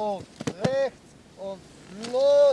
und rechts und los.